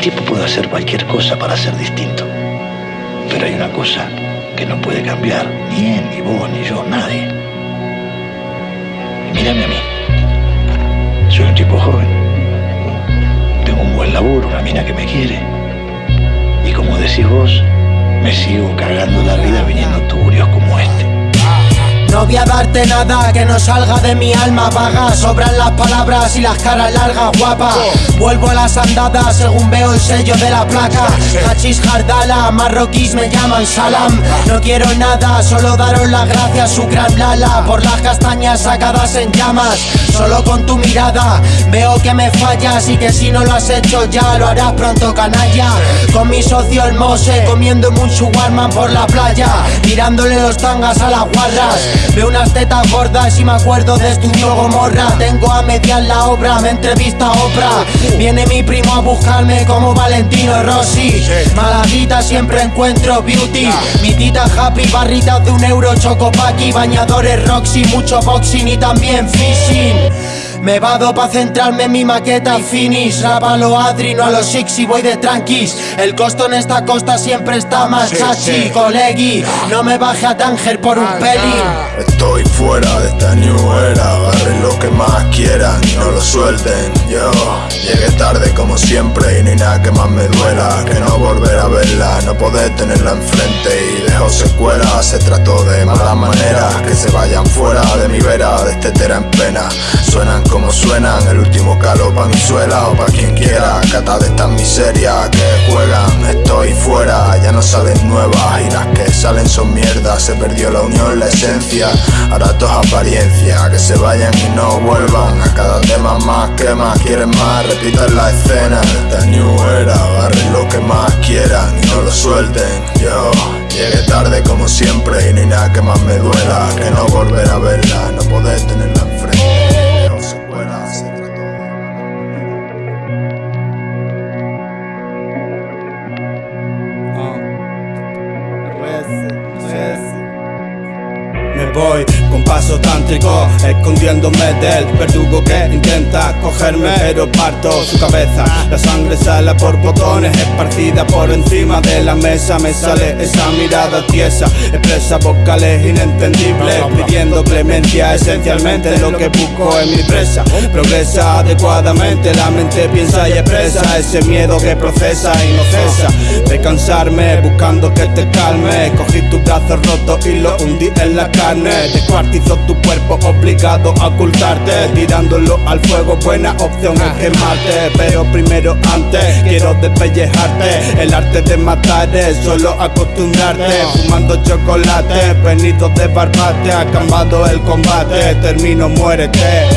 El tipo puede hacer cualquier cosa para ser distinto. Pero hay una cosa que no puede cambiar, ni él, ni vos, ni yo, nadie. Mírame a mí. Soy un tipo joven. Tengo un buen laburo, una mina que me quiere. Y como decís vos, me sigo cagando la vida viniendo turios como este. No voy a darte nada que no salga de mi alma vaga Sobran las palabras y las caras largas guapa. Vuelvo a las andadas según veo el sello de la placa. Hachis Jardala, marroquíes me llaman Salam. No quiero nada, solo daros las gracias su gran lala. Por las castañas sacadas en llamas Solo con tu mirada. Veo que me fallas Y que si no lo has hecho ya lo harás pronto canalla. Con mi socio el Mose comiendo mucho warman por la playa. Tirándole los tangas a las guarras Veo unas tetas gordas y me acuerdo de Estudio Gomorra Tengo a mediar la obra, me entrevista Oprah. Viene mi primo a buscarme como Valentino Rossi. Maladita siempre encuentro beauty. Mi tita happy, barritas de un euro, chocopaki Bañadores Roxy, mucho boxing y también fishing me vado pa' centrarme en mi maqueta finish Rábalo Adri, no a los six y voy de tranquis. El costo en esta costa siempre está más chachi. Colegi, no me baje a Tanger por un pelín Estoy fuera de esta new era Agarren lo que más quieran y no lo suelten. Yo llegué tarde como siempre y no hay nada que más me duela Que no volver a verla, no poder tenerla enfrente. Y secuelas, se trató de mala manera Que se vayan fuera de mi vera, de este tera en pena. Suenan como suenan, el último calo pa' mi suela o pa' quien quiera. Cata de estas miserias que juegan, estoy fuera, ya no salen nuevas Y las que salen son mierdas, se perdió la unión, la esencia Ahora todo es apariencia, que se vayan y no vuelvan A cada tema más que más quieren más, repitan la escena. Esta new era, agarren lo que más quieran y no lo suelten Yo llegué tarde como siempre y hay nada que más me duela. Que no volver a verla, no poder tenerla enfrente. Secuelas, se trató de- Me voy con paso tántrico, escondiéndome del verdugo que intenta cogerme, pero parto su cabeza. La sangre sale por botones, esparcida por encima de la mesa. Me sale esa mirada tiesa, expresa vocales inentendibles, pidiendo clemencia. Esencialmente lo que busco en mi presa. Progresa adecuadamente, la mente piensa y expresa ese miedo que procesa y no cesa de cansarme, buscando que te calme. Cogí tus brazos rotos y los hundí en la carne. Descuartizó tu cuerpo, obligado a ocultarte. Tirándolo al fuego, buena opción es quemarte. Pero primero, antes, quiero despellejarte. El arte de matar es solo acostumbrarte. Fumando chocolate, venido de barbate. Acabado el combate, termino, muérete.